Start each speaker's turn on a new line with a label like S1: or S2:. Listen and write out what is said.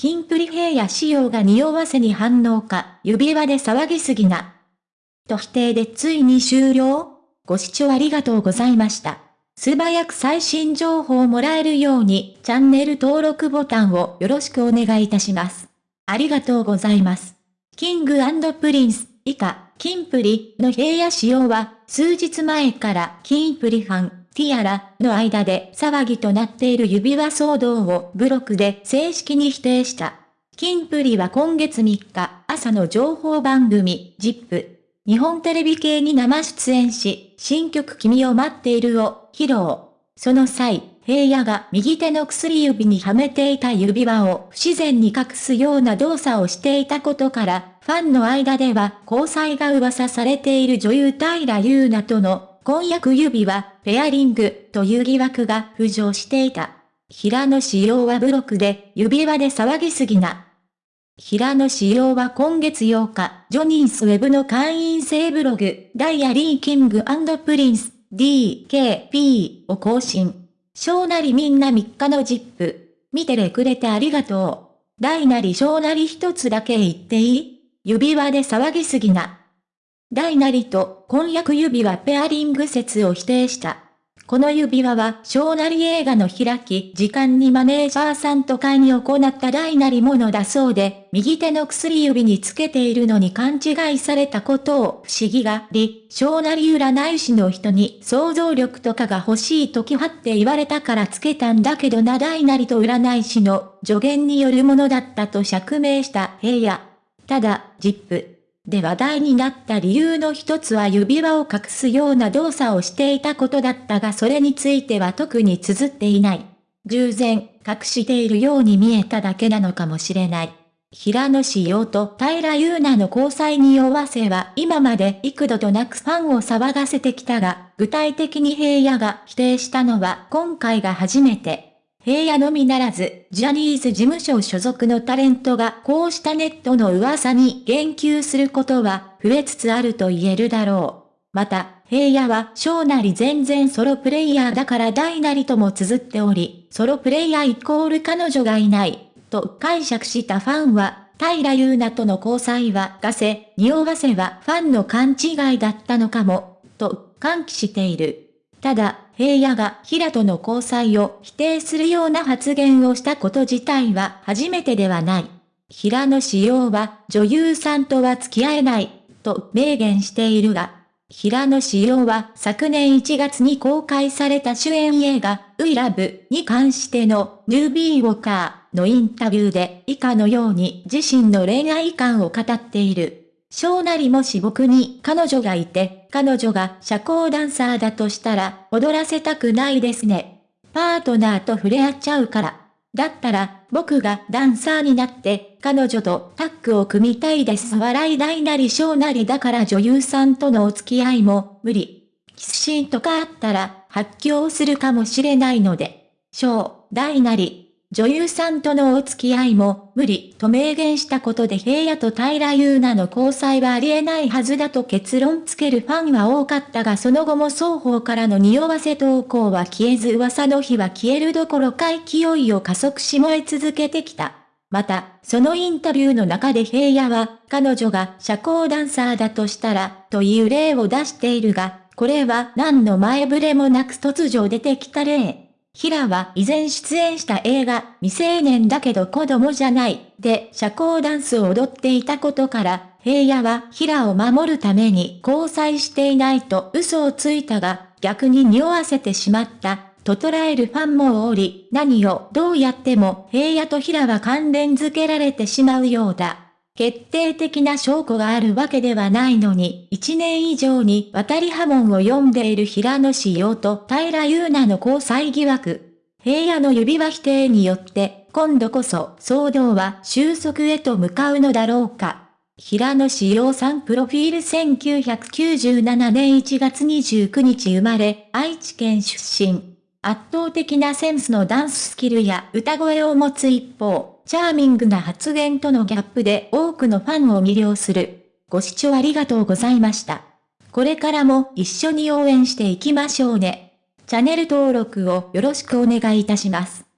S1: キンプリ平野紫耀が匂わせに反応か、指輪で騒ぎすぎな。と否定でついに終了ご視聴ありがとうございました。素早く最新情報をもらえるように、チャンネル登録ボタンをよろしくお願いいたします。ありがとうございます。キングプリンス、以下、キンプリの平野紫耀は、数日前からキンプリファン、ティアラの間で騒ぎとなっている指輪騒動をブログで正式に否定した。キンプリは今月3日、朝の情報番組、ジップ、日本テレビ系に生出演し、新曲君を待っているを披露。その際、平野が右手の薬指にはめていた指輪を不自然に隠すような動作をしていたことから、ファンの間では交際が噂されている女優平優奈との婚約指輪、ペアリングという疑惑が浮上していた。平野紫耀はブログで指輪で騒ぎすぎな。平野紫耀は今月8日、ジャニーズウェブの会員制ブログ、ダイアリーキングプリンス、DKP を更新。小なりみんな3日の ZIP。見てれくれてありがとう。大なり小なり一つだけ言っていい？指輪で騒ぎすぎな。大なりと婚約指輪ペアリング説を否定した。この指輪は小なり映画の開き時間にマネージャーさんと会に行った大なりものだそうで、右手の薬指につけているのに勘違いされたことを不思議がり、小なり占い師の人に想像力とかが欲しいときはって言われたからつけたんだけどな大なりと占い師の助言によるものだったと釈明した平野。ただ、ジップ。で話題になった理由の一つは指輪を隠すような動作をしていたことだったがそれについては特に綴っていない。従前、隠しているように見えただけなのかもしれない。平野志陽と平優奈の交際に弱わせは今まで幾度となくファンを騒がせてきたが、具体的に平野が否定したのは今回が初めて。平野のみならず、ジャニーズ事務所所属のタレントがこうしたネットの噂に言及することは増えつつあると言えるだろう。また、平野は小なり全然ソロプレイヤーだから大なりとも綴っており、ソロプレイヤーイコール彼女がいない、と解釈したファンは、平優奈との交際はガセ、匂わせはファンの勘違いだったのかも、と歓喜している。ただ、平野が平との交際を否定するような発言をしたこと自体は初めてではない。平野志陽は女優さんとは付き合えない、と明言しているが、平野志陽は昨年1月に公開された主演映画、ウイラブに関してのヌービーウォーカーのインタビューで以下のように自身の恋愛観を語っている。小なりもし僕に彼女がいて、彼女が社交ダンサーだとしたら、踊らせたくないですね。パートナーと触れ合っちゃうから。だったら、僕がダンサーになって、彼女とタッグを組みたいです。笑い大なり小なりだから女優さんとのお付き合いも無理。キスシーンとかあったら、発狂するかもしれないので。小、大なり、女優さんとのお付き合いも無理と明言したことで平野と平優奈の交際はありえないはずだと結論つけるファンは多かったがその後も双方からの匂わせ投稿は消えず噂の日は消えるどころか勢いを加速し燃え続けてきた。また、そのインタビューの中で平野は、彼女が社交ダンサーだとしたら、という例を出しているが、これは何の前触れもなく突如出てきた例。平は以前出演した映画、未成年だけど子供じゃない、で社交ダンスを踊っていたことから、平野は平を守るために交際していないと嘘をついたが、逆に匂わせてしまった、と捉えるファンもおり、何をどうやっても平野と平は関連づけられてしまうようだ。決定的な証拠があるわけではないのに、一年以上に渡り波紋を読んでいる平野志陽と平優奈の交際疑惑。平野の指輪否定によって、今度こそ騒動は収束へと向かうのだろうか。平野志陽さんプロフィール1997年1月29日生まれ、愛知県出身。圧倒的なセンスのダンススキルや歌声を持つ一方、チャーミングな発言とのギャップで多くのファンを魅了する。ご視聴ありがとうございました。これからも一緒に応援していきましょうね。チャンネル登録をよろしくお願いいたします。